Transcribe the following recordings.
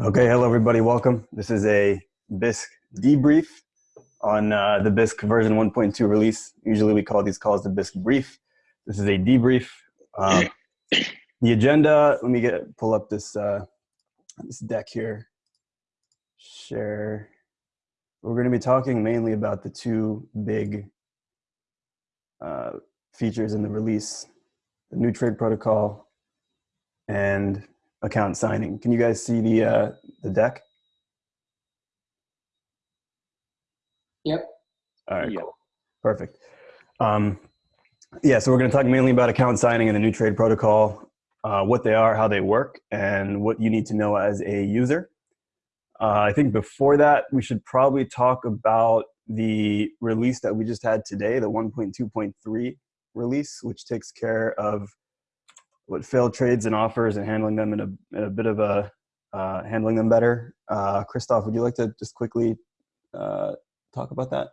Okay, hello everybody, welcome. This is a Bisq debrief on uh, the Bisq version 1.2 release. Usually we call these calls the Bisq brief. This is a debrief. Um, the agenda, let me get pull up this, uh, this deck here. Share. We're gonna be talking mainly about the two big uh, features in the release, the new trade protocol and account signing. Can you guys see the uh, the deck? Yep. All right, yep. cool. Perfect. Um, yeah, so we're going to talk mainly about account signing and the new trade protocol, uh, what they are, how they work, and what you need to know as a user. Uh, I think before that, we should probably talk about the release that we just had today, the 1.2.3 release, which takes care of what failed trades and offers and handling them in a, in a bit of a uh, handling them better. Uh, Christoph, would you like to just quickly uh, talk about that?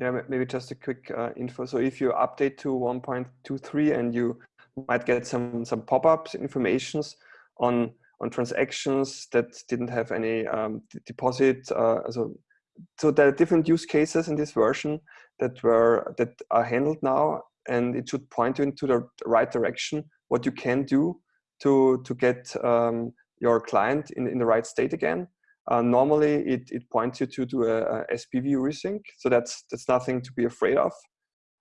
Yeah, maybe just a quick uh, info. So if you update to 1.23 and you might get some some pop-ups informations on on transactions that didn't have any um, deposit. Uh, so so there are different use cases in this version that were that are handled now, and it should point you into the right direction what you can do to, to get um, your client in, in the right state again. Uh, normally, it, it points you to do a, a, SPV resync, so that's, that's nothing to be afraid of.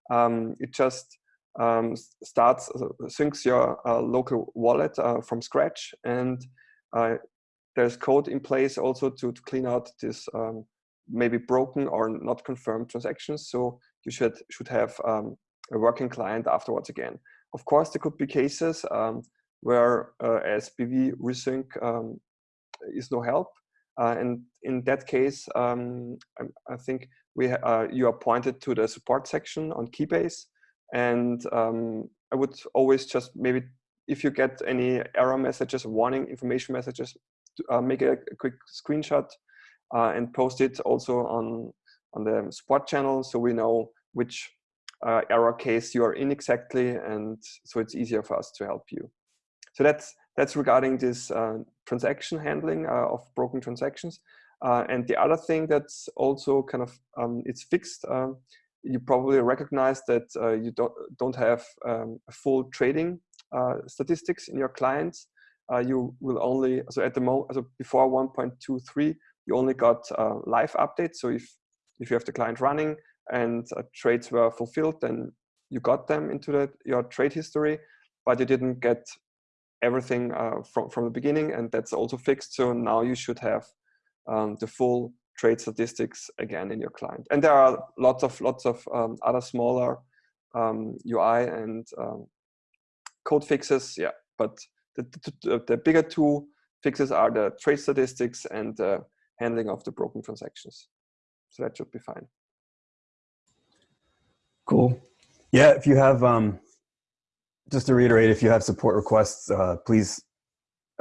Um, it just um, starts, uh, syncs your uh, local wallet uh, from scratch, and uh, there's code in place also to, to clean out this um, maybe broken or not confirmed transactions. So you should should have um, a working client afterwards again. Of course, there could be cases um, where uh, SPV resync um, is no help. Uh, and in that case, um, I, I, think we uh, you are pointed to the support section on Keybase. And um, I would always just maybe, if you get any error messages, warning information messages, uh, make a, a, quick screenshot uh, and post it also on, on the support channel so we know which uh, error case you are in exactly, and so it's easier for us to help you. So that's that's regarding this uh, transaction handling uh, of broken transactions. Uh, and the other thing that's also kind of um, it's fixed. Um, you probably recognize that uh, you don't don't have um, full trading uh, statistics in your clients. you will only so at the moment so before 1.23 you only got live updates. So if if you have the client running, and uh, trades were fulfilled, then you got them into the, your trade history, but you didn't get everything uh, from, from the beginning, and that's also fixed. So now you should have um, the full trade statistics again in your client. And there are lots of lots of um, other smaller um, UI and um, code fixes. Yeah, but the, the, the, bigger two fixes are the trade statistics and the handling of the broken transactions. So that should be fine. Cool. Yeah, if you have, um, just to reiterate, if you have support requests, uh, please,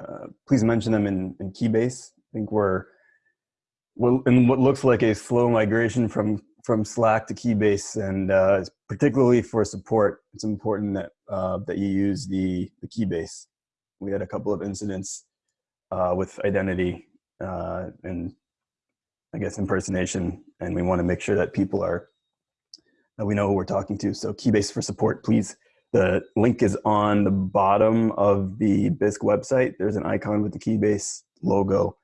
uh, please mention them in, in Keybase. I think we're, in what looks like a slow migration from from Slack to Keybase, and uh, particularly for support, it's important that uh, that you use the the Keybase. We had a couple of incidents uh, with identity uh, and I guess impersonation, and we want to make sure that people are we know who we're talking to. So Keybase for support, please. The link is on the bottom of the Bisq website. There's an icon with the Keybase logo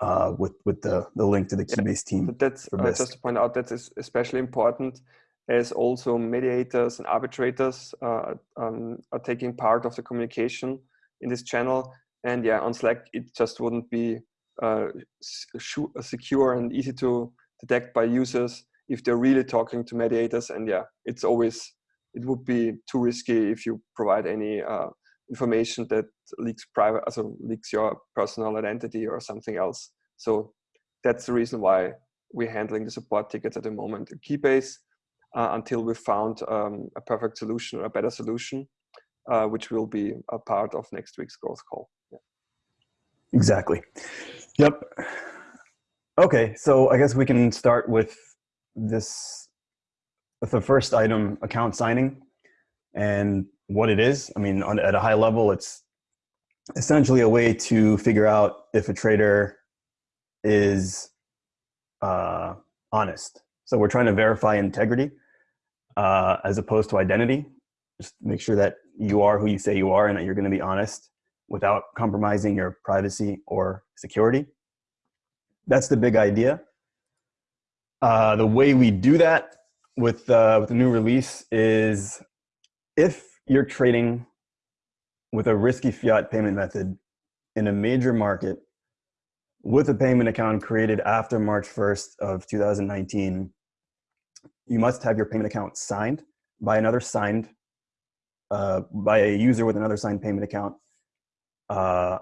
uh, with, with the, the link to the Keybase team. But that's uh, just to point out that is especially important as also mediators and arbitrators uh, um, are taking part of the communication in this channel. And yeah, on Slack, it just wouldn't be uh, secure and easy to detect by users if they're really talking to mediators. And yeah, it's always, it would be too risky if you provide any uh, information that leaks private, also leaks your personal identity or something else. So that's the reason why we're handling the support tickets at the moment in Keybase uh, until we found um, a perfect solution or a better solution, uh, which will be a part of next week's growth call. Yeah. Exactly. Yep. Okay, so I guess we can start with this the first item account signing and what it is i mean on, at a high level it's essentially a way to figure out if a trader is uh, honest. So we're trying to verify integrity uh, as opposed to identity. Just make sure that you are who you say you are and that you're going to be honest without compromising your privacy or security. That's the big idea. Uh, the way we do that with, uh, with the new release is if you're trading with a risky fiat payment method in a major market with a payment account created after March 1st of 2019, you must have your payment account signed by another signed, uh, by a user with another signed payment account uh,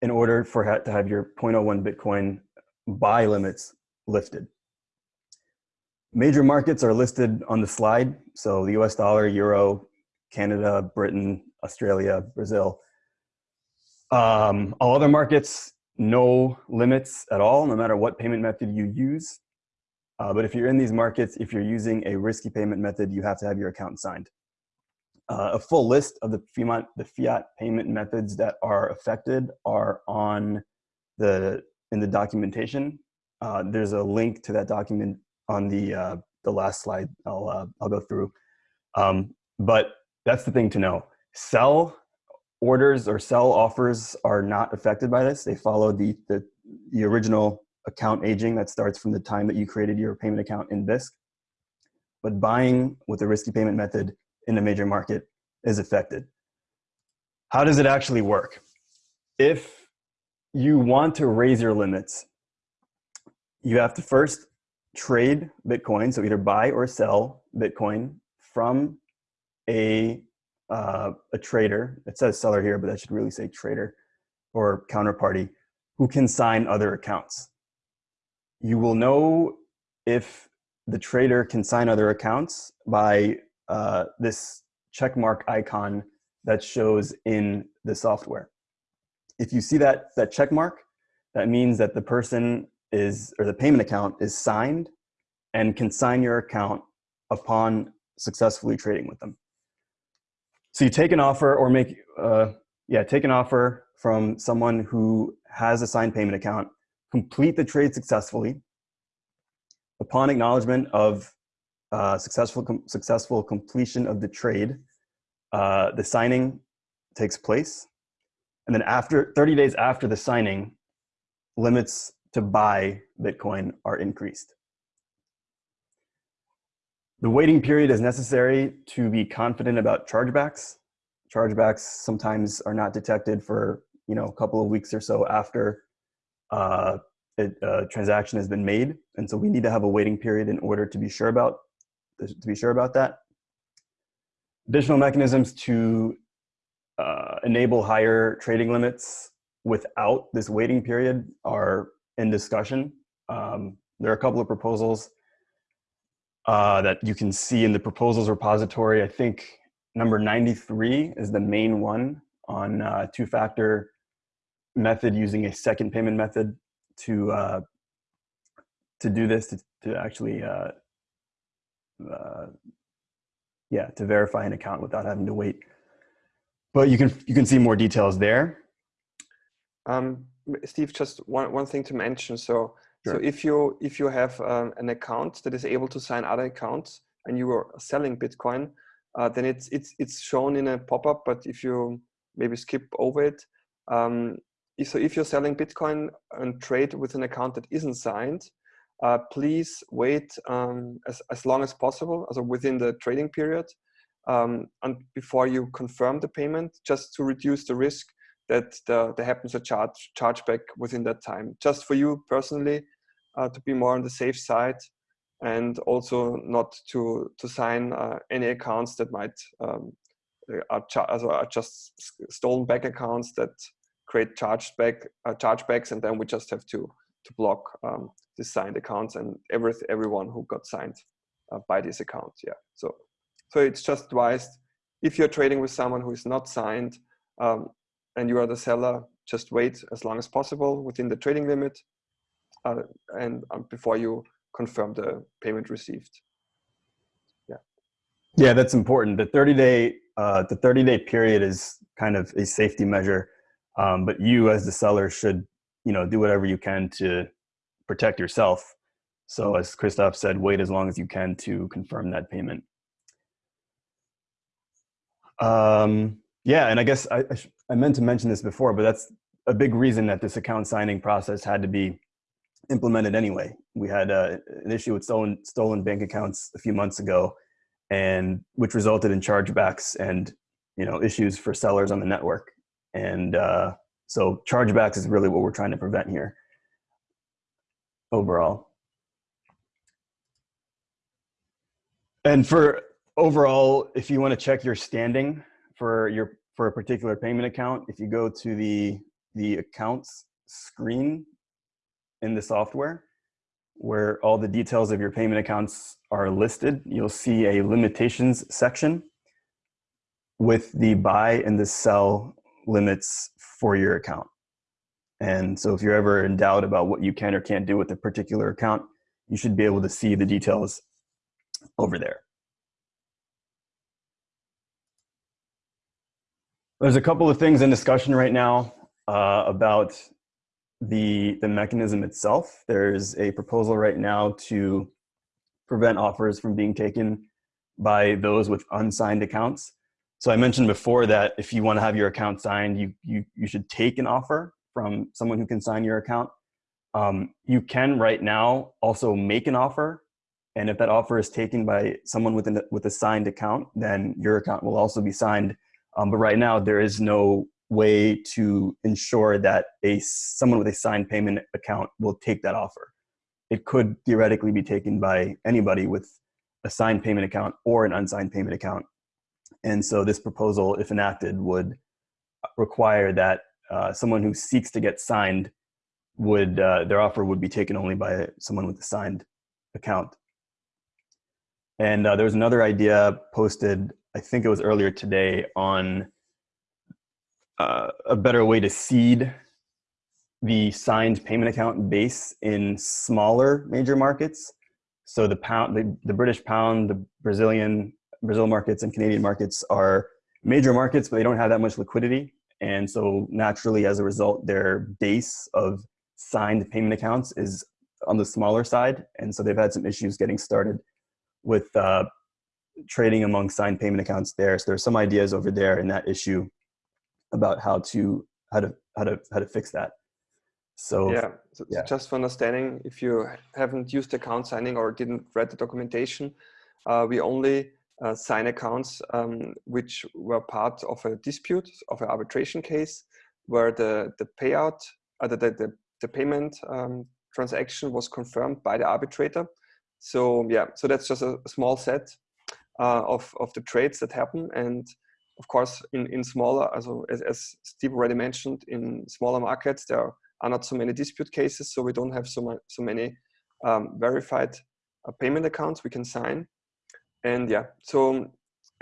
in order for ha to have your 0.01 Bitcoin buy limits lifted. Major markets are listed on the slide. So the US dollar, Euro, Canada, Britain, Australia, Brazil. Um, all other markets, no limits at all, no matter what payment method you use. Uh, but if you're in these markets, if you're using a risky payment method, you have to have your account signed. Uh, a full list of the fiat, the fiat payment methods that are affected are on the in the documentation. Uh, there's a link to that document on the uh, the last slide. I'll uh, I'll go through. Um, but that's the thing to know. Sell orders or sell offers are not affected by this. They follow the the, the original account aging that starts from the time that you created your payment account in Bisq. But buying with a risky payment method in a major market is affected. How does it actually work? If you want to raise your limits, you have to first trade Bitcoin, so either buy or sell Bitcoin from a, uh, a trader. It says seller here, but that should really say trader or counterparty who can sign other accounts. You will know if the trader can sign other accounts by uh, this checkmark icon that shows in the software. If you see that, that check mark, that means that the person is, or the payment account is signed and can sign your account upon successfully trading with them. So you take an offer or make, uh, yeah, take an offer from someone who has a signed payment account, complete the trade successfully. Upon acknowledgement of uh, successful, com successful completion of the trade, uh, the signing takes place. And then after 30 days after the signing, limits to buy Bitcoin are increased. The waiting period is necessary to be confident about chargebacks. Chargebacks sometimes are not detected for you know a couple of weeks or so after uh, a, a transaction has been made, and so we need to have a waiting period in order to be sure about to be sure about that. Additional mechanisms to uh, enable higher trading limits without this waiting period are in discussion. Um, there are a couple of proposals uh, that you can see in the proposals repository. I think number 93 is the main one on uh, two-factor method using a second payment method to uh, to do this to, to actually uh, uh, yeah, to verify an account without having to wait. But you can you can see more details there. Um, Steve, just one, one thing to mention. So Sure. so if you if you have um, an account that is able to sign other accounts and you are selling Bitcoin, uh, then it's it's it's shown in a pop-up. But if you maybe skip over it, um, if, so if you're selling Bitcoin and trade with an account that isn't signed, uh, please wait um, as, as long as possible, also within the trading period, um, and before you confirm the payment, just to reduce the risk that the, there happens a charge chargeback within that time. Just for you personally, uh, to be more on the safe side, and also not to to sign uh, any accounts that might um, are, are, just stolen back accounts that create chargeback uh, chargebacks, and then we just have to to block um, the signed accounts and every, everyone who got signed uh, by this account. Yeah, so so it's just advised if you're trading with someone who is not signed um, and you are the seller, just wait as long as possible within the trading limit uh, and um, before you confirm the payment received. Yeah. Yeah, that's important. The 30 day uh, the 30 day period is kind of a safety measure. Um, but you as the seller should, you know, do whatever you can to protect yourself. So as Christoph said, wait as long as you can to confirm that payment. Um, yeah, and I guess I, I, I meant to mention this before, but that's a big reason that this account signing process had to be implemented anyway. We had uh, an issue with stolen stolen bank accounts a few months ago, and which resulted in chargebacks and you know issues for sellers on the network. And uh, so chargebacks is really what we're trying to prevent here. Overall, and for overall, if you want to check your standing for your for a particular payment account, if you go to the the accounts screen in the software where all the details of your payment accounts are listed, you'll see a limitations section with the buy and the sell limits for your account. And so if you're ever in doubt about what you can or can't do with a particular account, you should be able to see the details over there. There's a couple of things in discussion right now uh, about the, the mechanism itself. There's a proposal right now to prevent offers from being taken by those with unsigned accounts. So I mentioned before that if you want to have your account signed, you, you, you should take an offer from someone who can sign your account. Um, you can right now also make an offer. And if that offer is taken by someone with, an, with a signed account, then your account will also be signed. Um, but right now there is no way to ensure that a someone with a signed payment account will take that offer. It could theoretically be taken by anybody with a signed payment account or an unsigned payment account. And so this proposal, if enacted, would require that uh, someone who seeks to get signed would, uh, their offer would be taken only by someone with a signed account. And uh, there was another idea posted, I think it was earlier today, on uh, a better way to seed the signed payment account base in smaller major markets. So the pound, the, the British pound, the Brazilian, Brazil markets and Canadian markets are major markets, but they don't have that much liquidity. And so naturally, as a result, their base of signed payment accounts is on the smaller side. And so they've had some issues getting started with uh, trading among signed payment accounts there. So there's some ideas over there in that issue about how to how to how to how to fix that. So yeah, so yeah. just for understanding, if you haven't used account signing or didn't read the documentation, uh, we only uh, sign accounts um, which were part of a dispute of an arbitration case where the the payout uh, the, the the payment um, transaction was confirmed by the arbitrator. So yeah, so that's just a small set uh, of of the trades that happen and of course, in, in smaller, also as, as Steve already mentioned, in smaller markets, there are not so many dispute cases, so we don't have so, so many um, verified uh, payment accounts we can sign. And yeah, so,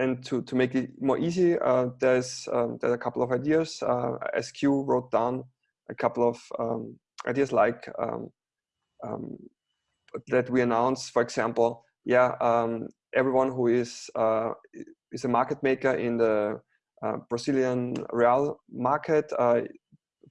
and to, to make it more easy, uh, there's, um, a couple of ideas. Uh, SQ wrote down a couple of um, ideas like um, um, that we announced, for example, yeah, um, everyone who is uh, is a market maker in the uh, Brazilian real market, uh,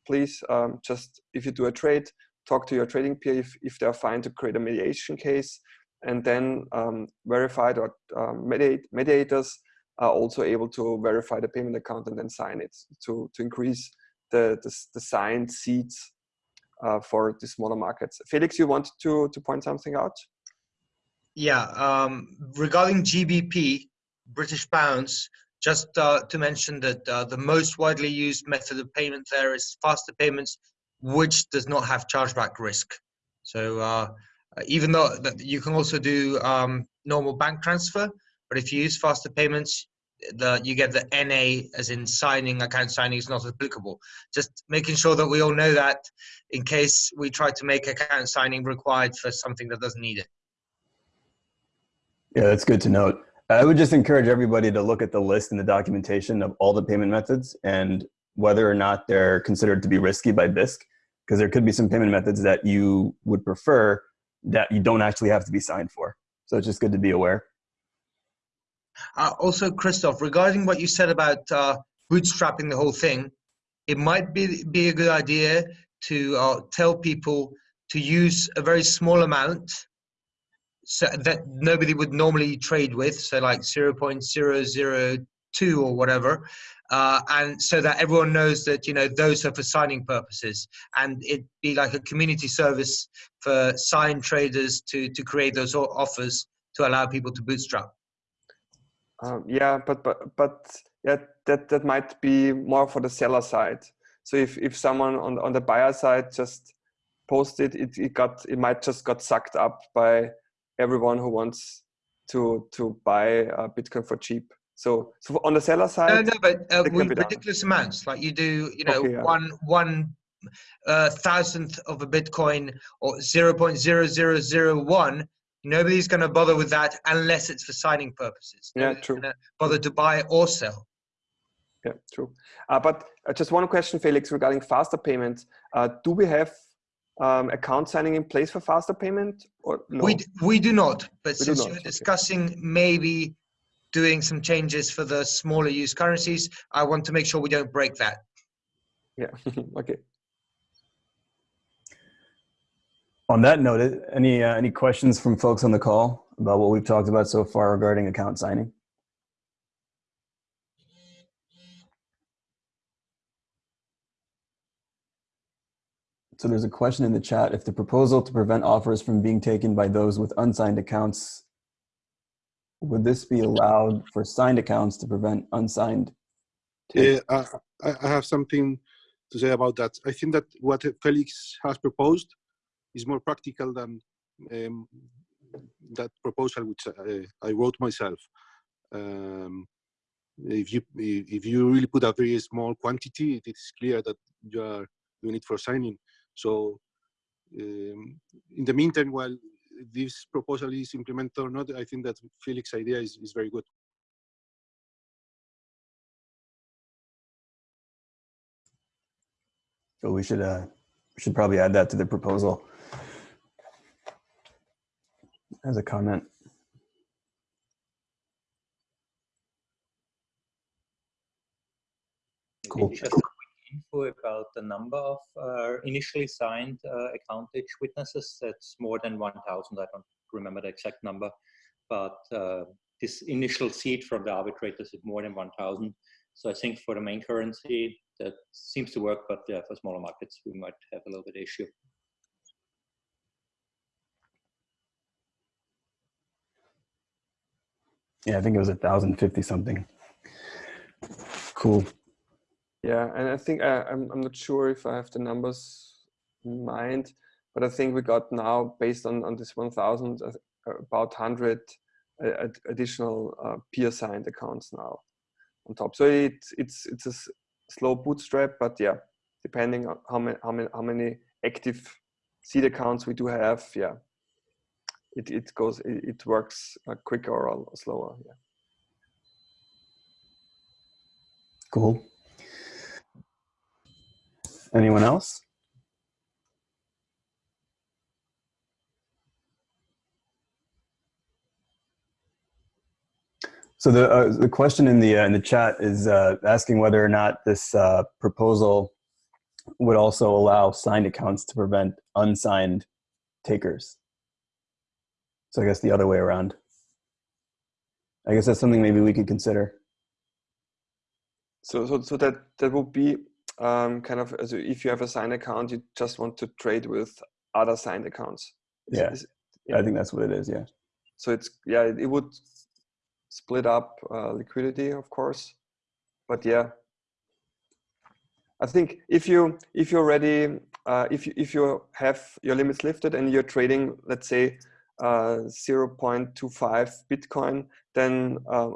please um, just, if you do a trade, talk to your trading peer if, if they're fine to create a mediation case and then um, verified or um, mediate, mediators are also able to verify the payment account and then sign it to, to increase the, the, the signed seats uh, for the smaller markets. Felix, you want to, to point something out? Yeah, um, regarding GBP, British pounds, just uh, to mention that uh, the most widely used method of payment there is faster payments, which does not have chargeback risk. So uh, even though you can also do um, normal bank transfer, but if you use faster payments, the you get the NA as in signing account signing is not applicable. Just making sure that we all know that in case we try to make account signing required for something that doesn't need it. Yeah, that's good to note. I would just encourage everybody to look at the list and the documentation of all the payment methods and whether or not they're considered to be risky by Bisq, because there could be some payment methods that you would prefer that you don't actually have to be signed for. So it's just good to be aware. Uh, also, Christoph, regarding what you said about uh, bootstrapping the whole thing, it might be be a good idea to uh, tell people to use a very small amount so that nobody would normally trade with so like 0.002 or whatever. Uh, and so that everyone knows that you know those are for signing purposes. And it'd be like a community service for sign traders to to create those offers to allow people to bootstrap. Um, yeah, but but but yeah, that that might be more for the seller side. So if if someone on on the buyer side just posted it, it got it might just got sucked up by everyone who wants to to buy uh, Bitcoin for cheap. So so on the seller side, no no but uh, it can with be done. ridiculous amounts like you do you know Okay, yeah. one one uh, thousandth of a bitcoin or 0.0001 nobody's going to bother with that unless it's for signing purposes Yeah, Nobody's true. bother to buy or sell Yeah, true. Uh, but uh, just one question, Felix, regarding faster payments. Uh, do we have um, account signing in place for faster payment or no? We, d- we do not, but We since not, you're okay. discussing maybe doing some changes for the smaller use currencies, I want to make sure we don't break that. Yeah. okay. On that note, any uh, any questions from folks on the call about what we've talked about so far regarding account signing? So there's a question in the chat. If the proposal to prevent offers from being taken by those with unsigned accounts, would this be allowed for signed accounts to prevent unsigned? Yeah, I, I I have something to say about that. I think that what Felix has proposed is more practical than um, that proposal which I, I wrote myself. Um, if you if you really put a very small quantity, it is clear that you are doing it for signing. So, um, in the meantime, while this proposal is implemented or not, I think that Felix's idea is, is very good. So we should uh, we should probably add that to the proposal as a comment. Cool. Maybe Just a quick info about the number of uh, initially signed uh, account age witnesses. That's more than 1,000. I don't remember the exact number, but uh, this initial seed from the arbitrators is more than 1,000. So I think for the main currency, that seems to work, but yeah, for smaller markets, we might have a little bit issue. Yeah, I think it was a thousand fifty something. Cool. Yeah, and I think uh, I'm I'm not sure if I have the numbers in mind, but I think we got now based on on this 1,000 uh, about 100 uh, additional uh, peer signed accounts now on top. So it's it's it's a slow bootstrap, but yeah, depending on how many how many how many active seed accounts we do have, yeah, it it goes it, it works uh, quicker or slower. Yeah. Cool. Anyone else? So the uh, the question in the uh, in the chat is uh, asking whether or not this uh, proposal would also allow signed accounts to prevent unsigned takers. So I guess the other way around. I guess that's something maybe we could consider. So, so, so that that would be um, kind of as if you have a signed account, you just want to trade with other signed accounts. Is- Yeah. is- I think that's what it is. Yeah. so it's yeah, it, it would split up uh, liquidity, of course, but yeah, I think if you if you're ready, uh, if you if you have your limits lifted and you're trading, let's say, uh, 0.25 Bitcoin, then uh,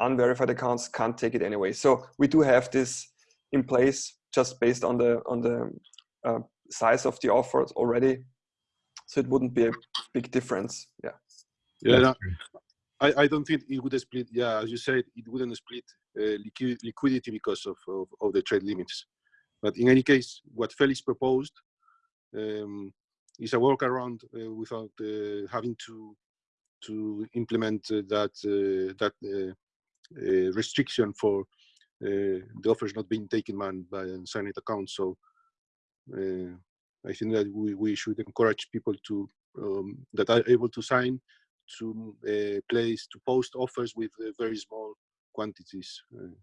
unverified accounts can't take it anyway. So we do have this in place just based on the on the uh, size of the offers already. So it wouldn't be a big difference. Yeah. Yeah, no, I, I don't think it would split. Yeah, as you said, it wouldn't split uh, liqui- liquidity because of, of, of the trade limits. But in any case, what Felix proposed um, is a workaround uh, without uh, having to to implement uh, that uh, that uh, uh, restriction for the offer is not being taken man by unsigned accounts. So uh, I think that we, we should encourage people to um, that are able to sign to uh, place to post offers with uh, very small quantities. Uh,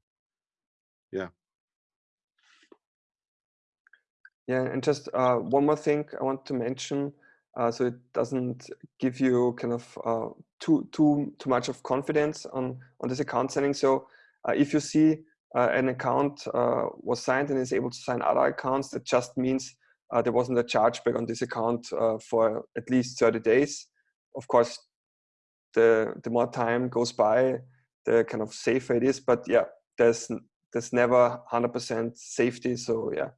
yeah. Yeah, and just uh, one more thing I want to mention, uh, so it doesn't give you kind of uh, too too too much of confidence on on this account signing. So uh, if you see uh, an account uh, was signed and is able to sign other accounts, that just means there wasn't a chargeback on this account for at least 30 days. Of course, the the more time goes by, the kind of safer it is. But yeah, there's there's never 100% safety. So yeah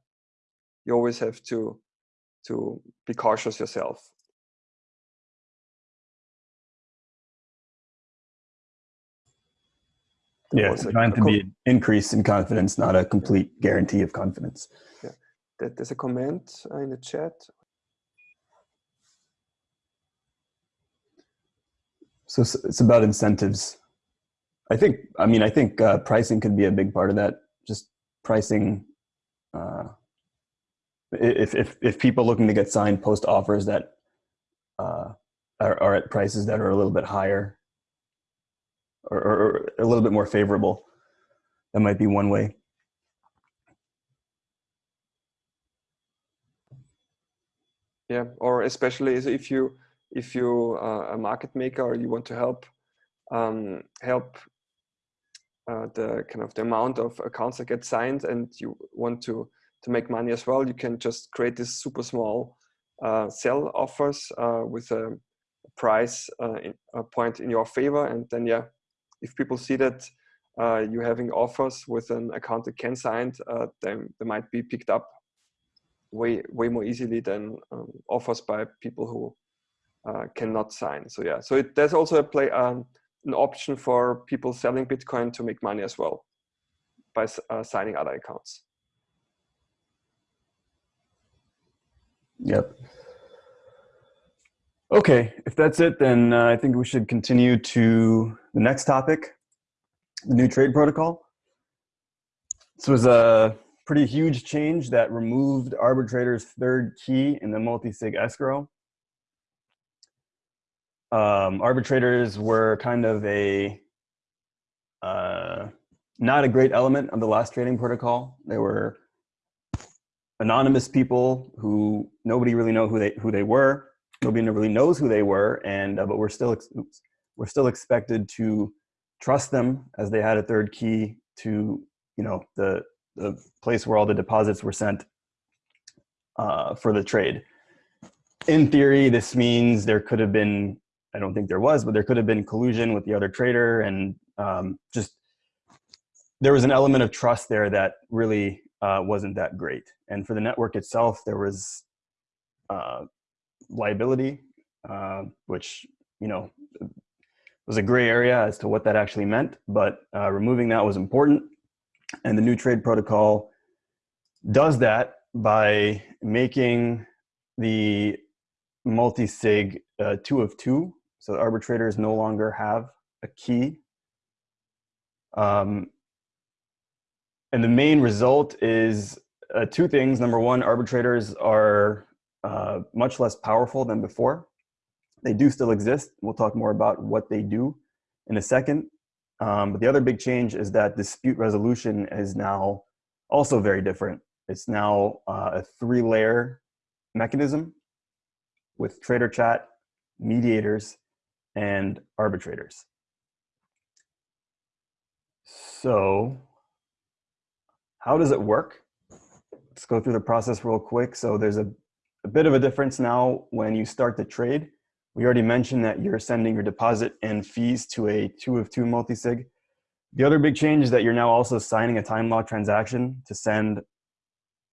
you always have to to be cautious yourself. Yeah, it's trying to be an increase in confidence, not a complete guarantee of confidence. Yeah, there's a comment in the chat. So it's about incentives. I think, I mean, I think uh, pricing could be a big part of that. Just pricing uh, if if if people looking to get signed post offers that uh, are, are at prices that are a little bit higher or, or, a little bit more favorable, that might be one way. Yeah, or especially if you if you are a market maker or you want to help um, help uh, the kind of the amount of accounts that get signed and you want to to make money as well, you can just create this super small uh, sell offers uh, with a price uh, in, a point in your favor. And then, yeah, if people see that uh, you're having offers with an account that can sign, uh, then they might be picked up way way more easily than um, offers by people who uh, cannot sign. So yeah, so it, there's also a play um, an option for people selling Bitcoin to make money as well by signing other accounts. Yep. Okay, if that's it, then uh, I think we should continue to the next topic, the new trade protocol. This was a pretty huge change that removed arbitrator's third key in the multi-sig escrow. Um, arbitrators were kind of a uh, not a great element of the last trading protocol. They were anonymous people who nobody really know who they who they were. Nobody really knows who they were, and uh, but we're still oops, we're still expected to trust them as they had a third key to you know the the place where all the deposits were sent uh, for the trade. In theory, this means there could have been I don't think there was, but there could have been collusion with the other trader, and um, just there was an element of trust there that really uh, wasn't that great. And for the network itself, there was uh, liability, uh, which, you know, was a gray area as to what that actually meant, but uh, removing that was important. And the new trade protocol does that by making the multi-sig uh, two of two. So arbitrators no longer have a key. Um, and the main result is uh, two things. Number one, arbitrators are uh, much less powerful than before. They do still exist. We'll talk more about what they do in a second. Um, but the other big change is that dispute resolution is now also very different. It's now uh, a three-layer mechanism with trader chat, mediators, and arbitrators. So how does it work? Let's go through the process real quick. So there's a, a bit of a difference now when you start the trade. We already mentioned that you're sending your deposit and fees to a two of two multi-sig. The other big change is that you're now also signing a time lock transaction to send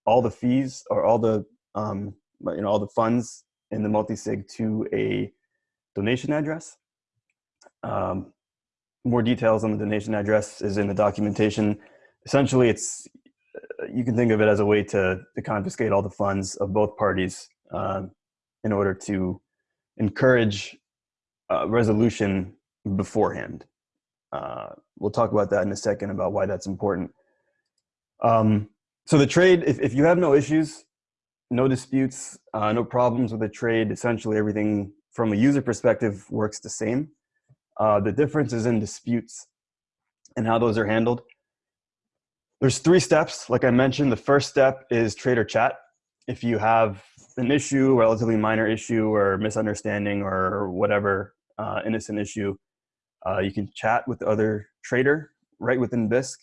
all the fees or all the um, you know all the funds in the multi-sig to a donation address. Um, more details on the donation address is in the documentation. Essentially, it's you can think of it as a way to, to confiscate all the funds of both parties um, in order to encourage uh, resolution beforehand. Uh, we'll talk about that in a second about why that's important. Um, so the trade, if, if you have no issues, no disputes, uh, no problems with the trade, essentially everything from a user perspective works the same. Uh, the difference is in disputes and how those are handled. There's three steps. Like I mentioned, the first step is trader chat. If you have an issue, relatively minor issue or misunderstanding or whatever uh, innocent issue, uh, you can chat with the other trader right within Bisq,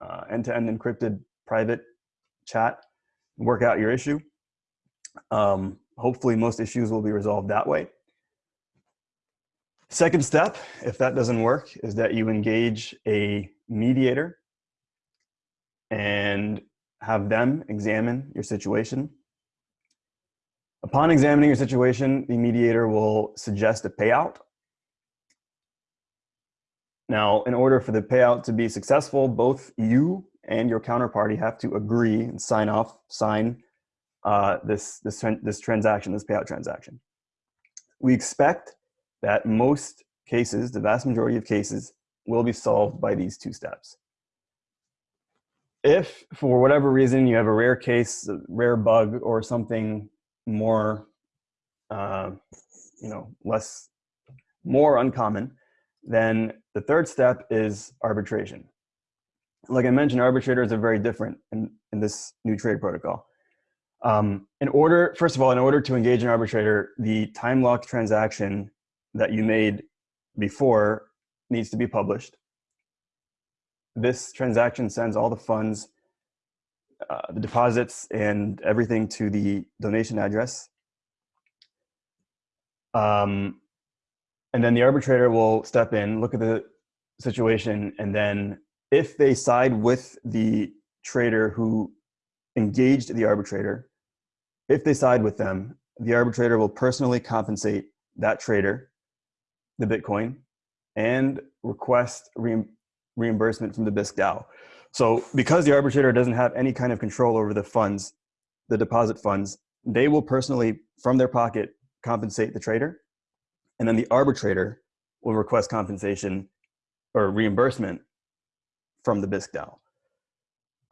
uh, end-to-end encrypted private chat, work out your issue. Um, hopefully most issues will be resolved that way. Second step, if that doesn't work, is that you engage a mediator and have them examine your situation. Upon examining your situation, the mediator will suggest a payout. Now, in order for the payout to be successful, both you and your counterparty have to agree and sign off, sign uh, this, this, this transaction, this payout transaction. We expect that most cases, the vast majority of cases, will be solved by these two steps. If, for whatever reason, you have a rare case, a rare bug, or something more, uh, you know, less, more uncommon, then the third step is arbitration. Like I mentioned, arbitrators are very different in, in this new trade protocol. Um, in order, first of all, in order to engage an arbitrator, the time locked transaction that you made before needs to be published. This transaction sends all the funds, uh, the deposits and everything to the donation address. Um, and then the arbitrator will step in, look at the situation, and then if they side with the trader who engaged the arbitrator, if they side with them, the arbitrator will personally compensate that trader the Bitcoin and request re reimbursement from the Bisq DAO. So because the arbitrator doesn't have any kind of control over the funds, the deposit funds, they will personally, from their pocket, compensate the trader. And then the arbitrator will request compensation or reimbursement from the Bisq DAO.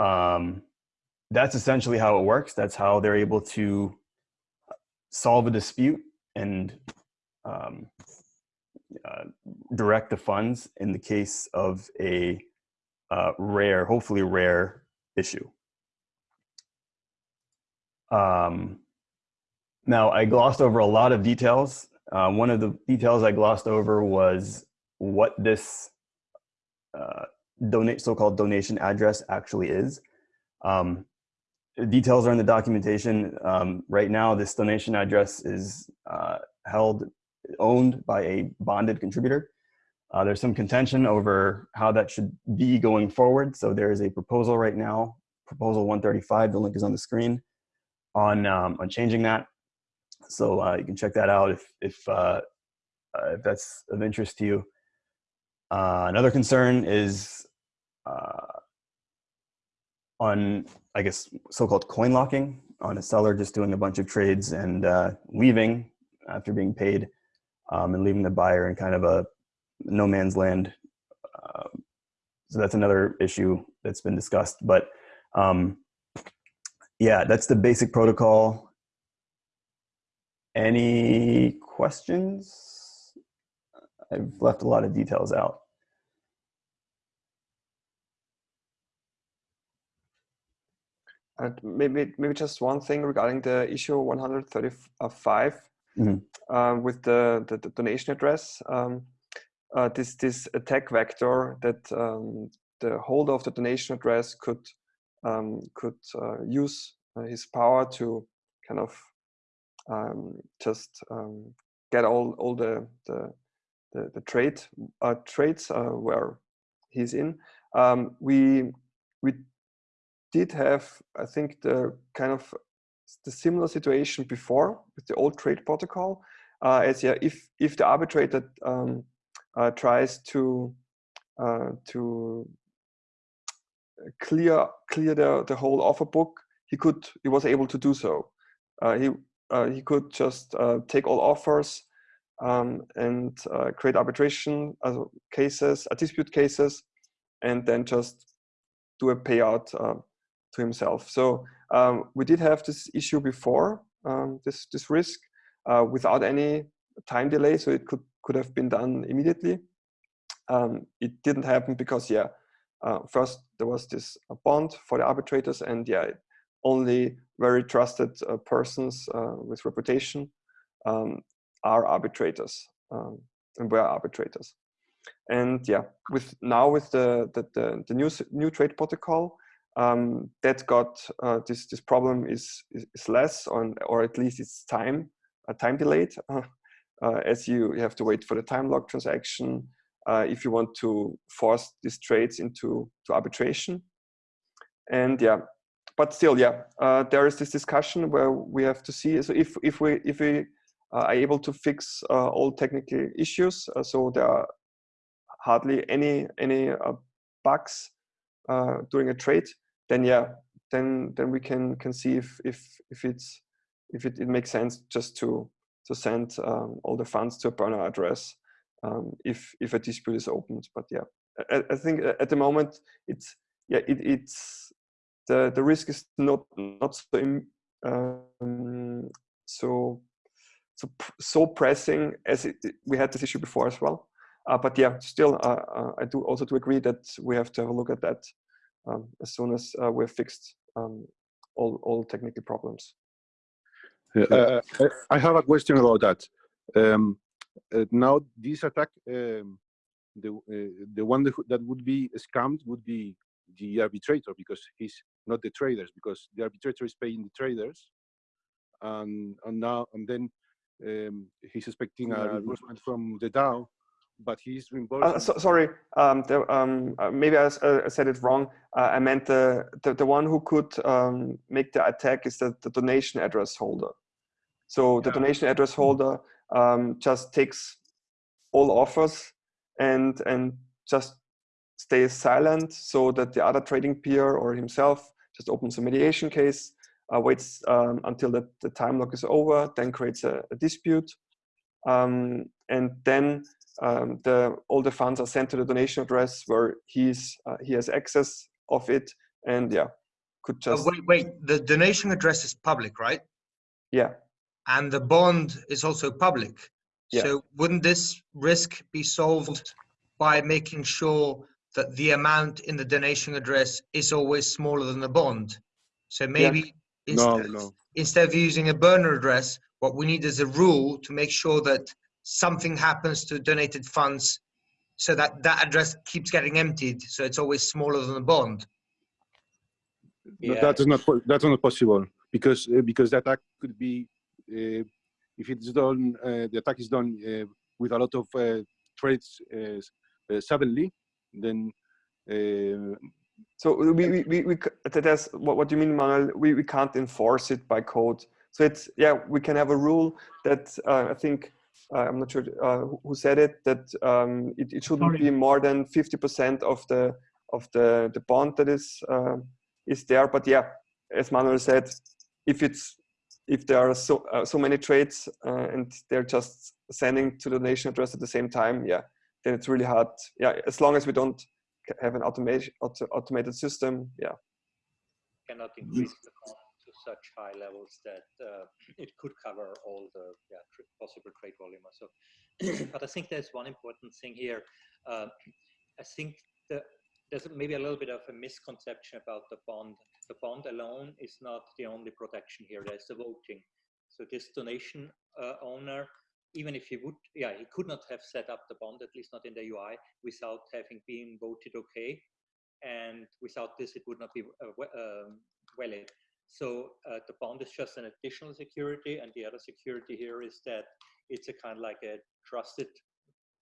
Um, that's essentially how it works. That's how they're able to solve a dispute and um, uh, direct the funds in the case of a uh, rare, hopefully rare issue. Um, now, I glossed over a lot of details. Uh, one of the details I glossed over was what this uh, donate so-called donation address actually is. Um, details are in the documentation. Um, right now, this donation address is uh, held owned by a bonded contributor. Uh, there's some contention over how that should be going forward. So there is a proposal right now, proposal 135, the link is on the screen, on, um, on changing that. So uh, you can check that out if, if, uh, uh if that's of interest to you. Uh, another concern is uh, on, I guess, so-called coin locking on a seller just doing a bunch of trades and leaving after being paid um, and leaving the buyer in kind of a no man's land. Uh, so that's another issue that's been discussed. But um, yeah, that's the basic protocol. Any questions? I've left a lot of details out. And maybe maybe just one thing regarding the issue 135 mm -hmm. uh, with the, the, the, donation address. Um, uh, this this attack vector that um, the holder of the donation address could um, could uh, use uh, his power to kind of um, just um, get all all the the the, the trade uh, trades uh, where he's in. Um, we we did have I think the kind of the similar situation before with the old trade protocol. Uh, as yeah, if if the arbitrator um, uh, tries to uh, to clear clear the the whole offer book, he could he was able to do so. Uh, he uh, he could just uh, take all offers um, and create arbitration cases, dispute cases, and then just do a payout uh, to himself. So um, we did have this issue before, um, this this risk, uh, without any time delay. So it could could have been done immediately. Um, it didn't happen because yeah, uh, first there was this uh, bond for the arbitrators, and yeah, only very trusted uh, persons uh, with reputation um, are arbitrators um, and were arbitrators. And yeah, with now with the the, the, the new new trade protocol, um, that got uh, this this problem is is, is less on or at least it's time uh, time delayed uh, as you, have to wait for the time lock transaction uh, if you want to force these trades into to arbitration. And yeah but still yeah uh, there is this discussion where we have to see. So if if we if we uh, are able to fix all technical issues so there are hardly any any bugs during a trade then yeah, then then we can can see if if if it's if it, it makes sense just to to send um, all the funds to a burner address um, if if a dispute is opened. But yeah, I, I think at the moment it's yeah it, it's the the risk is not not so um, so so so pressing as it, we had this issue before as well. Uh, but yeah, still, uh, uh, I do also to agree that we have to have a look at that um, as soon as uh, we've fixed um, all, all technical problems. Uh, I have a question about that. Um, uh, now, this attack, um, the uh, the one that would be scammed would be the arbitrator because he's not the traders because the arbitrator is paying the traders, and and now and then um, he's expecting a reimbursement from the DAO but he's reimbursed. Uh, so, sorry, um, the, um, uh, maybe I, uh, I, said it wrong. Uh, I meant the, the, the one who could um, make the attack is the, the donation address holder. So the yeah. donation address holder um, just takes all offers and and just stays silent so that the other trading peer or himself just opens a mediation case, uh, waits um, until the, the time lock is over, then creates a, a dispute, um, and then um, the all the funds are sent to the donation address where he's uh, he has access of it and yeah could uh, just wait wait. The donation address is public right? Yeah and the bond is also public yeah. so wouldn't this risk be solved by making sure that the amount in the donation address is always smaller than the bond so maybe yeah. no, no. instead of using a burner address what we need is a rule to make sure that something happens to donated funds so that that address keeps getting emptied so it's always smaller than the bond yeah. that is not that's not possible because uh, because the attack could be if it's done uh, the attack is done uh, with a lot of uh, trades uh, suddenly then so we we, we, we that's what, what do you mean Manuel? we, we can't enforce it by code so it's yeah we can have a rule that i think uh, I'm not sure uh, who said it, that um, it, it, shouldn't Sorry. be more than 50% of the of the, the bond that is uh, is there. But yeah, as Manuel said, if it's if there are so uh, so many trades uh, and they're just sending to the donation address at the same time, yeah, then it's really hard. Yeah, as long as we don't have an automation auto, automated system, yeah. Cannot increase the cost such high levels that uh, it could cover all the yeah, tr possible trade volume. So, but I think there's one important thing here. Uh, I think the, there's maybe a little bit of a misconception about the bond. The bond alone is not the only protection here. There's the voting. So this donation uh, owner, even if he would, yeah, he could not have set up the bond, at least not in the UI, without having been voted okay. And without this, it would not be uh, um, valid. So uh, the bond is just an additional security, and the other security here is that it's a kind of like a trusted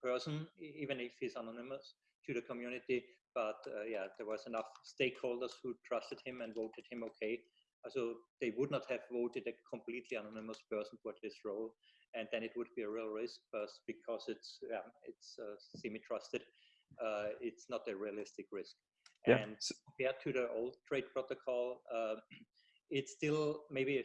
person, even if he's anonymous to the community. But uh, yeah, there was enough stakeholders who trusted him and voted him okay. So they would not have voted a completely anonymous person for this role, and then it would be a real risk. Because it's it's uh, semi-trusted, uh, it's not a realistic risk. Yeah. And compared to the old trade protocol, uh, it's still maybe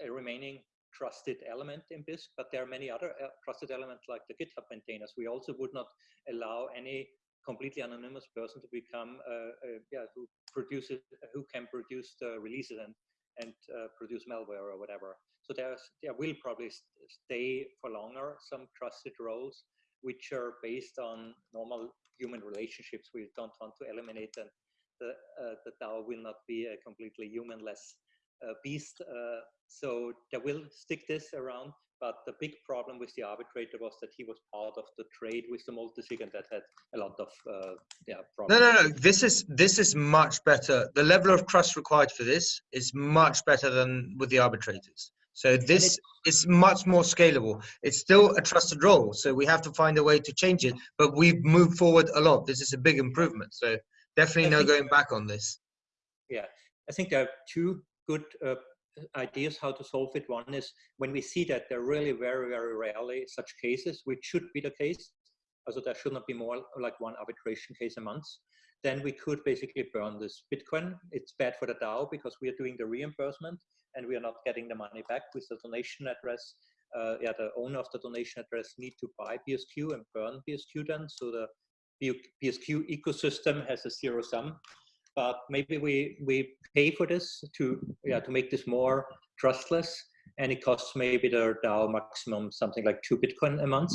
a, remaining trusted element in Bisq, but there are many other uh, trusted elements like the GitHub maintainers. We also would not allow any completely anonymous person to become uh, uh, yeah who produces who can produce the releases and and uh, produce malware or whatever. So there's there will probably st stay for longer some trusted roles which are based on normal human relationships. We don't want to eliminate them. The the DAO will not be a completely humanless beast. So there will stick this around. But the big problem with the arbitrator was that he was part of the trade with the multisig, and that had a lot of uh, yeah problems. No, no, no. This is this is much better. The level of trust required for this is much better than with the arbitrators. So this is much more scalable. It's still a trusted role, so we have to find a way to change it. But we've moved forward a lot. This is a big improvement. So definitely I no going back on this. Yeah, I think there are two good uh, ideas how to solve it. One is when we see that there are really very, very rarely such cases, which should be the case. Also, there should not be more like one arbitration case a month. Then we could basically burn this Bitcoin. It's bad for the DAO because we are doing the reimbursement and we are not getting the money back with the donation address. Uh, yeah, the owner of the donation address need to buy BSQ and burn BSQ then. So the BSQ ecosystem has a zero sum but maybe we we pay for this to yeah to make this more trustless. And it costs maybe the DAO maximum something like two Bitcoin a month.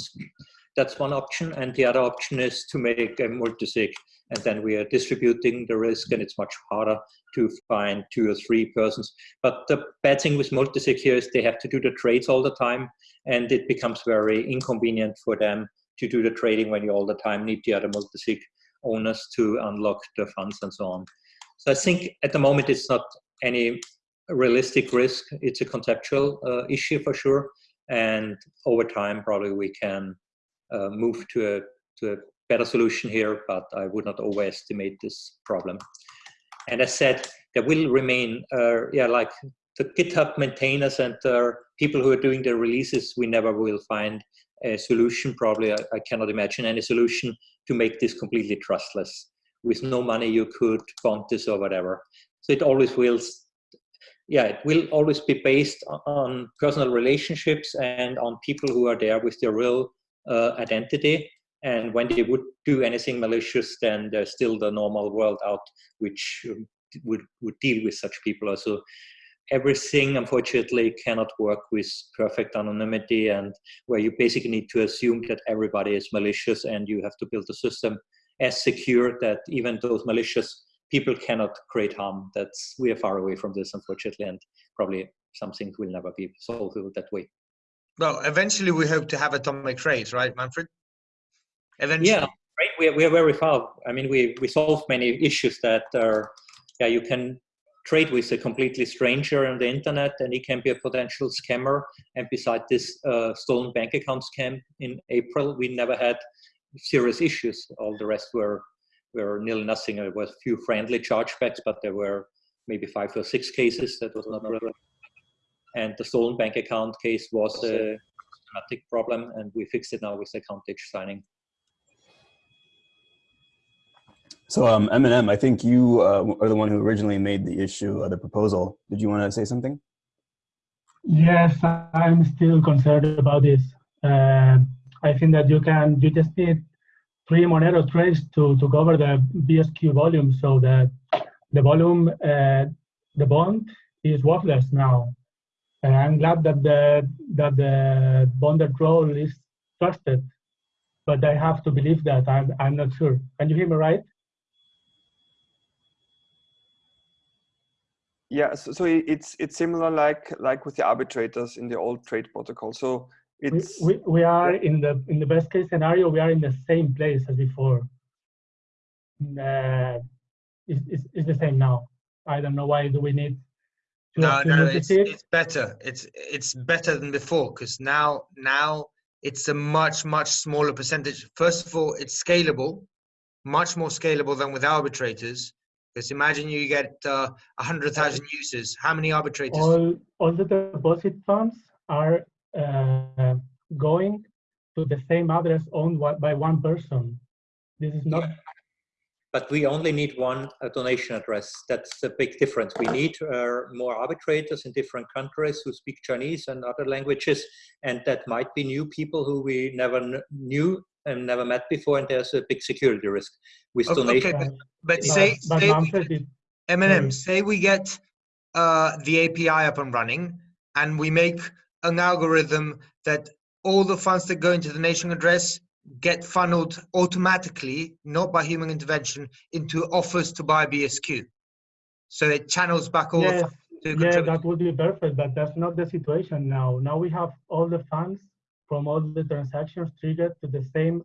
That's one option, and the other option is to make a multisig, and then we are distributing the risk, and it's much harder to find two or three persons. But the bad thing with multisig here is they have to do the trades all the time, and it becomes very inconvenient for them to do the trading when you all the time need the other multisig owners to unlock the funds and so on. So I think at the moment it's not any realistic risk. It's a conceptual uh, issue for sure, and over time probably we can uh, move to a to a better solution here. But I would not overestimate this problem. And as said, there will remain, uh, yeah, like the GitHub maintainers and uh, people who are doing the releases. We never will find a solution. Probably I, I cannot imagine any solution to make this completely trustless. With no money, you could bond this or whatever. So it always will, yeah, it will always be based on personal relationships and on people who are there with their real uh, identity. And when they would do anything malicious, then there's still the normal world out, which um, would, would deal with such people. Also, everything unfortunately cannot work with perfect anonymity and where you basically need to assume that everybody is malicious and you have to build a system as secure that even those malicious people cannot create harm that's we are far away from this unfortunately and probably some things will never be solved that way Well, eventually we hope to have atomic trade, right, Manfred? Eventually. yeah right we are, we are very far i mean we we solve many issues that are yeah you can trade with a completely stranger on the internet and he can be a potential scammer. And beside this uh, stolen bank account scam in april we never had serious issues. All the rest were were nil nothing. There were a few friendly chargebacks but there were maybe five or six cases. That was not relevant and the stolen bank account case was a systematic problem and we fixed it now with account age signing So um, Eminem, I think you uh, are the one who originally made the issue, uh, the proposal. Did you want to say something? Yes, I'm still concerned about this. Uh, I think that you can, you just need three Monero trades to, to cover the BSQ volume so that the volume, uh, the bond is worthless now. And I'm glad that the, that the bonded role is trusted, but I have to believe that. I'm, I'm not sure. Can you hear me right? Yeah, so, so it's it's similar like like with the arbitrators in the old trade protocol. So We, it's we, we are in the in the best case scenario, we are in the same place as before. Uh, it's, it's, it's the same now. I don't know why do we need to No, have no, it's, multi-sig? it's better. It's it's better than before because now now it's a much much smaller percentage. First of all, it's scalable, much more scalable than with arbitrators. Because imagine you get uh, a hundred thousand users. How many arbitrators? all all the deposit funds are uh, going to the same address owned by one person. This is not but we only need one uh, donation address. That's the big difference. We need uh, more arbitrators in different countries who speak Chinese and other languages, and that might be new people who we never kn- knew and never met before, and there's a big security risk with Okay, donation. but, but But, say, but say we Manfred, get- it, Eminem, Mm. say we get uh, the API up and running and we make an algorithm that all the funds that go into the nation address get funneled automatically, not by human intervention, into offers to buy BSQ. So it channels back all the funds yeah, that would be perfect, but that's not the situation now. Now we have all the funds from all the transactions triggered to the same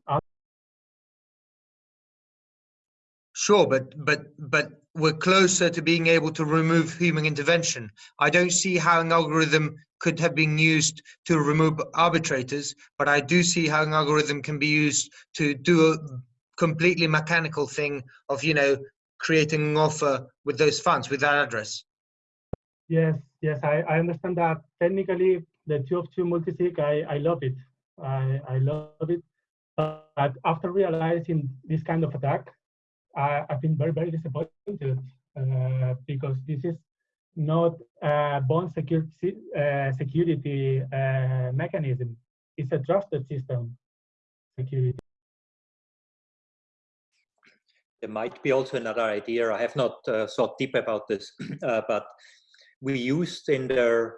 Sure, but but but we're closer to being able to remove human intervention. I don't see how an algorithm could have been used to remove arbitrators, but I do see how an algorithm can be used to do a completely mechanical thing of you know creating an offer with those funds with that address. Yes, yes, I, I understand that. Technically, the two of two multisig, I, I love it. I, I love it. But after realizing this kind of attack, I, I've been very, very disappointed uh, because this is not a bond security, uh, security uh, mechanism. It's a trusted system security. There might be also another idea. I have not uh, thought deep about this, uh, but we used in the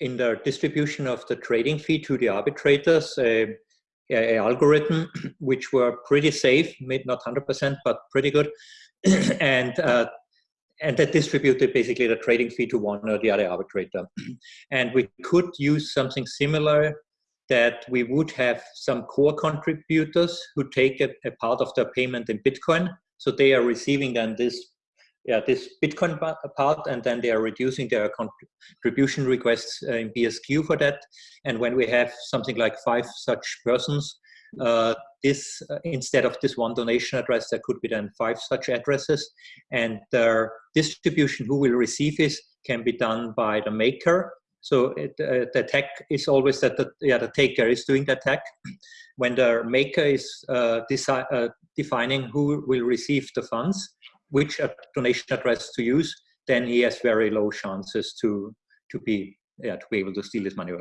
in the distribution of the trading fee to the arbitrators a, a algorithm which were pretty safe, not 100%, but pretty good, and uh, and that distributed basically the trading fee to one or the other arbitrator. and we could use something similar that we would have some core contributors who take a, a part of their payment in Bitcoin. So they are receiving then this, yeah, this Bitcoin part, and then they are reducing their contribution requests uh, in BSQ for that. And when we have something like five such persons, uh, this uh, instead of this one donation address, there could be then five such addresses, and their distribution who will receive this can be done by the maker so it, uh, the attack is always that the, yeah, the taker is doing the attack. When the maker is uh, uh, defining who will receive the funds, which donation address to use, then he has very low chances to to be yeah to be able to steal this money.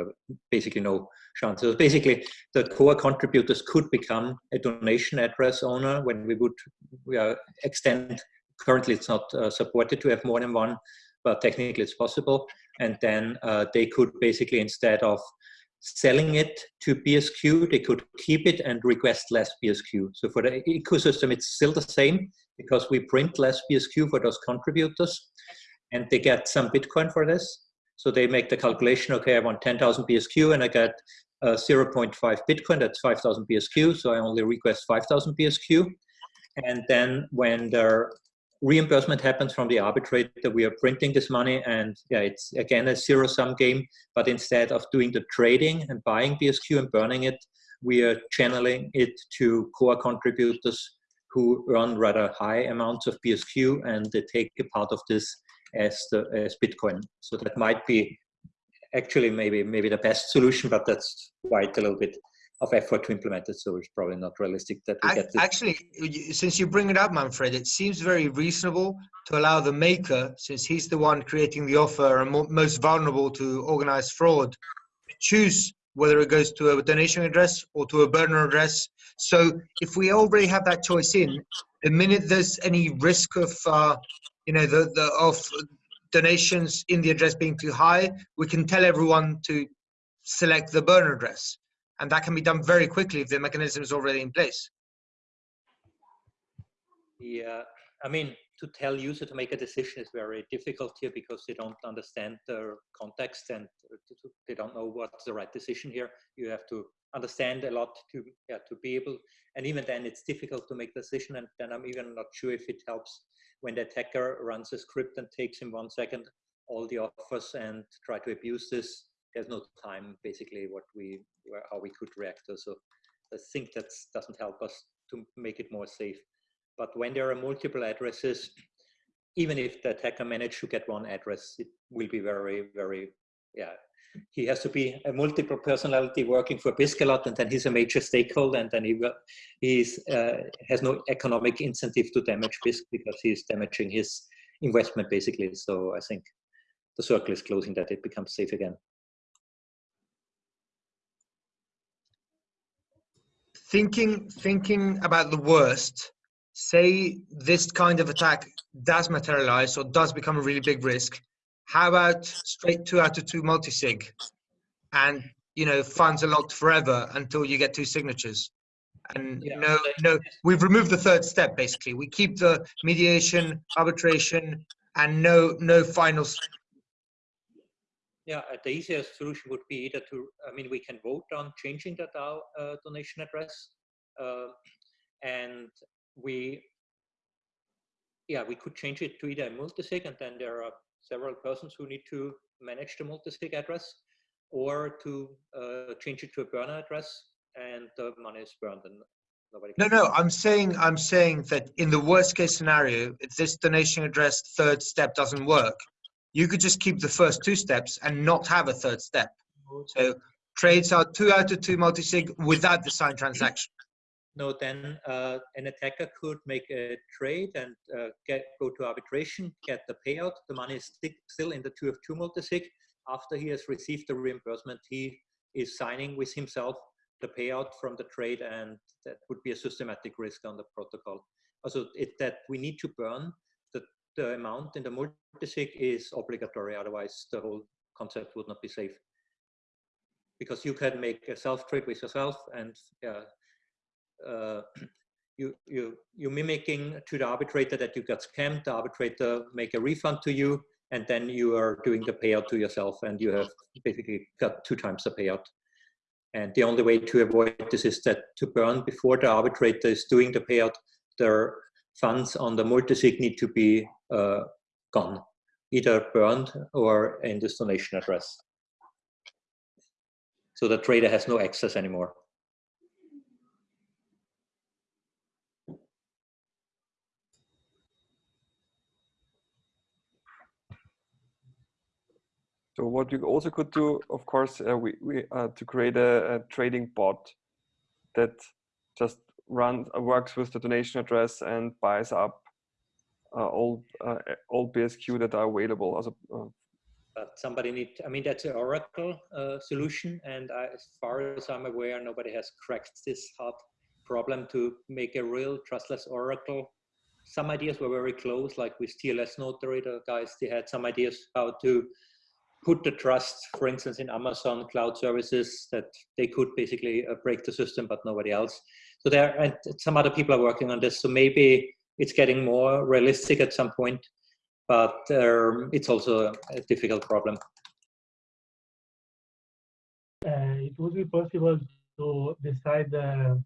Basically, no chances. Basically, the core contributors could become a donation address owner when we would we are extend. Currently, it's not uh, supported to have more than one, but technically it's possible and then uh, they could basically instead of selling it to BSQ, they could keep it and request less BSQ. So for the ecosystem, it's still the same because we print less BSQ for those contributors and they get some Bitcoin for this. So they make the calculation, okay, I want 10,000 BSQ and I get uh, 0.5 Bitcoin, that's 5,000 BSQ. So I only request 5,000 BSQ. And then when the reimbursement happens from the arbitrator. We are printing this money, and yeah, it's again a zero sum game. But instead of doing the trading and buying BSQ and burning it, we are channeling it to core contributors who earn rather high amounts of BSQ, and they take a part of this as the as Bitcoin. So that might be actually maybe maybe the best solution, but that's quite a little bit of effort to implement it, so it's probably not realistic that we Ac- get this. Actually, since you bring it up, Manfred, it seems very reasonable to allow the maker, since he's the one creating the offer and mo- most vulnerable to organized fraud, to choose whether it goes to a donation address or to a burner address. So if we already have that choice in, the minute there's any risk of, uh, you know, the, the of donations in the address being too high, we can tell everyone to select the burner address and that can be done very quickly if the mechanism is already in place. Yeah, I mean, to tell user to make a decision is very difficult here because they don't understand the context and uh, they don't know what's the right decision here. You have to understand a lot to yeah, to be able, and even then it's difficult to make decision. And then I'm even not sure if it helps when the attacker runs a script and takes in one second all the offers and try to abuse this. There's no time basically what we how we could react. So I think that doesn't help us to make it more safe. But when there are multiple addresses, even if the attacker managed to get one address, it will be very, very, yeah. He has to be a multiple personality working for Biscalot, and then he's a major stakeholder, and then he will, he's uh, has no economic incentive to damage Bisq because he's damaging his investment basically. So I think the circle is closing that it becomes safe again. thinking thinking about the worst say this kind of attack does materialize or does become a really big risk how about straight two out of two multi-sig? And you know funds are locked forever until you get two signatures. And Yeah, no no we've removed the third step basically. We keep the mediation arbitration and no no final Yeah, uh, the easiest solution would be either to, I mean, we can vote on changing the DAO uh, donation address. uh, and we, yeah, we could change it to either a multisig and then there are several persons who need to manage the multisig address or to uh, change it to a burner address and the money is burned and nobody. no can- no i'm saying i'm saying that in the worst case scenario if this donation address third step doesn't work you could just keep the first two steps and not have a third step so trades are two out of two multi-sig without the signed transaction No, then uh, an attacker could make a trade and uh, get go to arbitration, get the payout. The money is still in the two of two multisig. After he has received the reimbursement, he is signing with himself the payout from the trade, and that would be a systematic risk on the protocol. Also, it, that we need to burn the, the amount in the multisig is obligatory. Otherwise, the whole concept would not be safe. Because you can make a self trade with yourself and uh, you you you mimicking to the arbitrator that you got scammed. The arbitrator make a refund to you, and then you are doing the payout to yourself, and you have basically got two times the payout. And the only way to avoid this is that to burn before the arbitrator is doing the payout, their funds on the multisig need to be uh, gone, either burned or in this donation address. So the trader has no access anymore. So what you also could do, of course, uh, we, we uh, to create a, a trading bot that just runs uh, works with the donation address and buys up uh, all uh, all BSQ that are available. Uh, but somebody need i mean that's an oracle solution and I, as far as i'm aware nobody has cracked this hard problem to make a real trustless oracle some ideas were very close like with TLSNotary the guys they had some ideas how to put the trust for instance in amazon cloud services that they could basically uh, break the system but nobody else so there and some other people are working on this so maybe it's getting more realistic at some point but um, it's also a difficult problem. uh, it would be possible to decide the,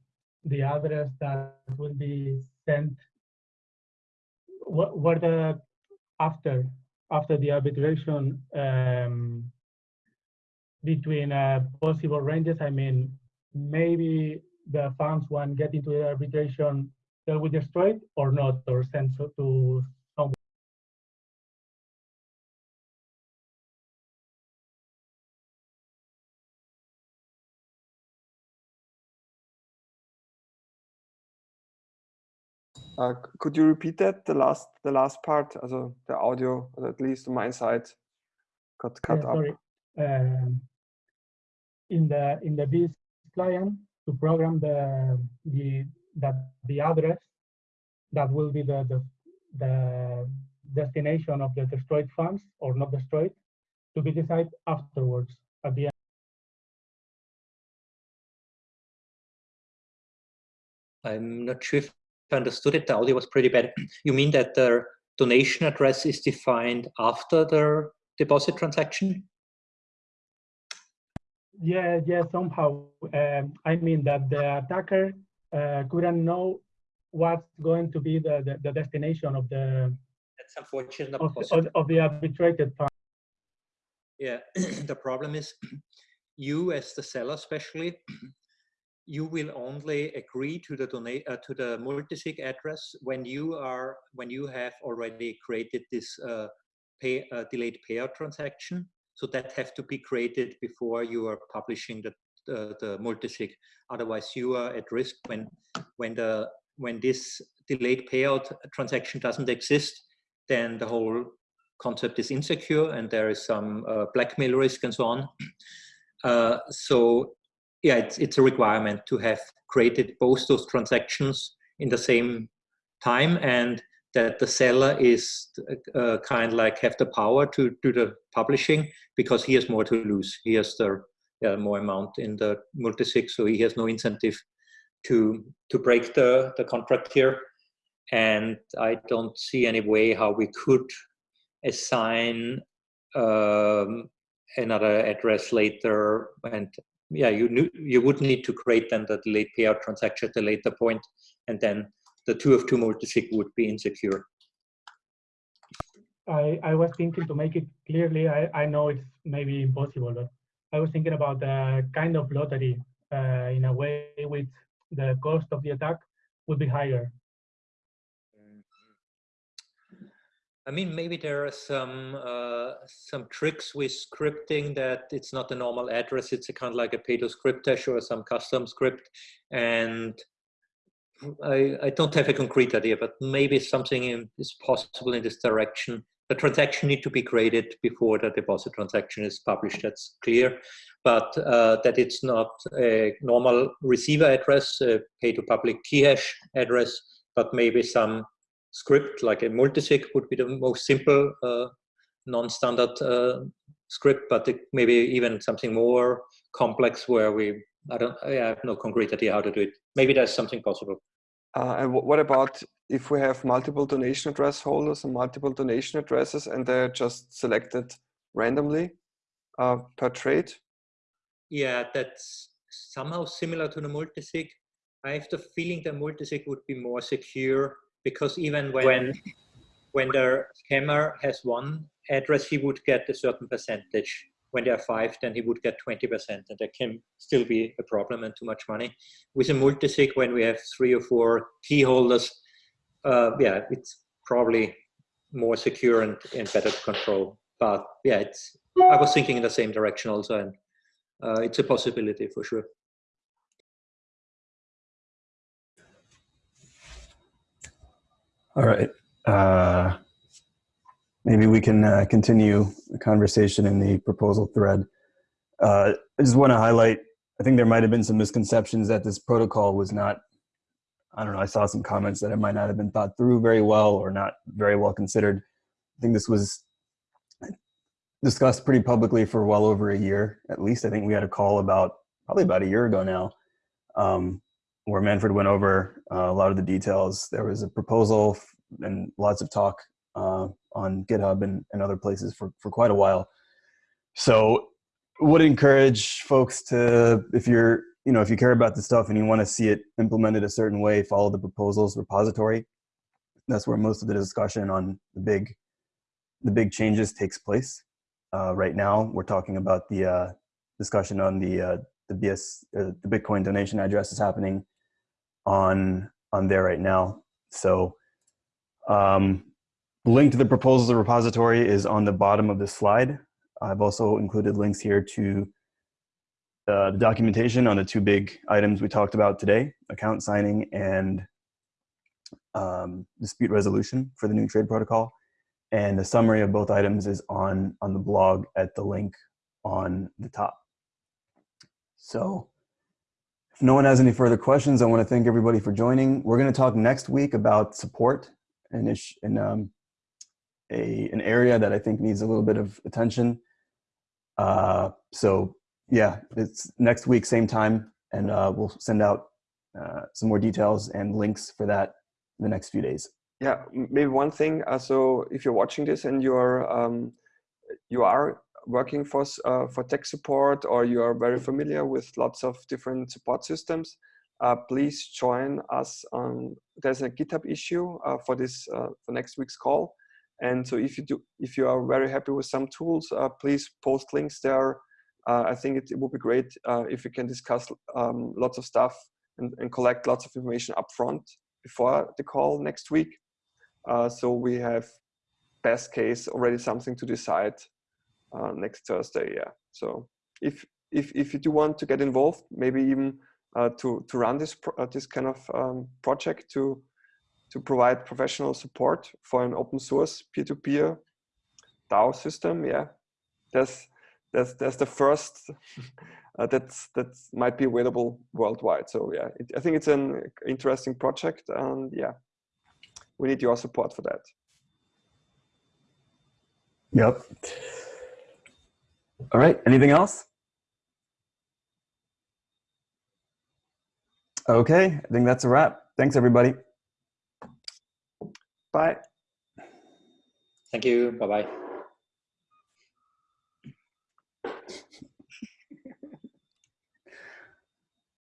the address that will be sent what, what the after after the arbitration um, between uh, possible ranges. I mean maybe the funds when get into the arbitration they will be destroyed or not or sent so- to uh, could you repeat that the last the last part? Also the audio, at least on my side, got cut Yeah, up. sorry. Um, in the in the Bisq client to program the the that the address that will be the the, the destination of the destroyed funds or not destroyed to be decided afterwards at the end. I'm not sure if I understood it. The audio was pretty bad. You mean that the donation address is defined after the deposit transaction? Yeah, yeah, somehow. Um, I mean that the attacker uh, couldn't know what's going to be the, the, the destination of the That's unfortunate. of, of, of the arbitrated fund. Yeah, the problem is you as the seller especially, you will only agree to the donate uh, to the multisig address when you are when you have already created this uh, pay uh, delayed payout transaction. So that have to be created before you are publishing the the multisig. Otherwise, you are at risk when when the when this delayed payout transaction doesn't exist. Then the whole concept is insecure and there is some uh, blackmail risk and so on. Uh, so yeah, it's, it's a requirement to have created both those transactions in the same time and that the seller is uh, kind of like have the power to do the publishing because he has more to lose. He has the yeah, more amount in the multisig, so he has no incentive to to break the, the contract here. And I don't see any way how we could assign um, another address later. And yeah, you you would need to create then the late payout transaction at a later point, and then the two of two multisig would be insecure. I, I was thinking to make it clearly, I, I know it's maybe impossible, but I was thinking about a kind of lottery uh, in a way which the cost of the attack would be higher. I mean, maybe there are some uh, some tricks with scripting that it's not a normal address. It's a kind of like a pay to script hash or some custom script. And I, I don't have a concrete idea, but maybe something in, is possible in this direction. The transaction need to be created before the deposit transaction is published. That's clear, but uh, that it's not a normal receiver address, a pay to public key hash address, but maybe some script like a multisig would be the most simple uh, non-standard uh, script, but it maybe even something more complex where we I don't I have no concrete idea how to do it. Maybe there's something possible. Uh, and what about if we have multiple donation address holders and multiple donation addresses and they're just selected randomly uh, per trade? Yeah, that's somehow similar to the multisig. I have the feeling that multisig would be more secure because even when when, when the scammer has one address, he would get a certain percentage when there are five, then he would get 20%, and that can still be a problem and too much money. With a multisig, when we have three or four key holders, uh, yeah, it's probably more secure and, and better to control. But yeah, it's. I was thinking in the same direction also, and uh, it's a possibility for sure. All right. Uh, maybe we can uh, continue the conversation in the proposal thread. Uh, I just want to highlight, I think there might have been some misconceptions that this protocol was not, I don't know, I saw some comments that it might not have been thought through very well or not very well considered. I think this was discussed pretty publicly for well over a year, at least. I think we had a call about, probably about a year ago now, um, where Manfred went over uh, a lot of the details. There was a proposal and lots of talk uh, on GitHub and, and other places for, for quite a while. So would encourage folks to, if you're, you know, if you care about the stuff and you want to see it implemented a certain way, follow the proposals repository. That's where most of the discussion on the big, the big changes takes place. Uh, right now, we're talking about the uh, discussion on the uh, the BS, uh, the Bitcoin donation address is happening on on there right now. So um, link to the proposals repository is on the bottom of the slide. I've also included links here to uh, the documentation on the two big items we talked about today, account signing and um, dispute resolution for the new trade protocol. And the summary of both items is on, on the blog at the link on the top. So if no one has any further questions, I want to thank everybody for joining. We're going to talk next week about support and, and um, a an area that I think needs a little bit of attention. Uh, so yeah, it's next week, same time, and uh, we'll send out uh, some more details and links for that in the next few days. Yeah, maybe one thing. Uh, so if you're watching this and you're um, you are working for uh, for tech support or you are very familiar with lots of different support systems, uh, please join us on. There's a GitHub issue for this for next week's call and so if you do, if you are very happy with some tools, uh, please post links there. Uh, I think it, it, would be great uh, if we can discuss um, lots of stuff and, and, collect lots of information upfront before the call next week. Uh, so we have best case already something to decide uh, next Thursday. Yeah. So if if if you do want to get involved, maybe even uh, to to run this this kind of um, project to to provide professional support for an open source peer-to-peer DAO system. Yeah, there's that's that's the first uh, that's that might be available worldwide. So yeah, it, I think it's an interesting project, and yeah, we need your support for that. Yep. All right. Anything else? Okay. I think that's a wrap. Thanks, everybody. Bye. Thank you. Bye bye.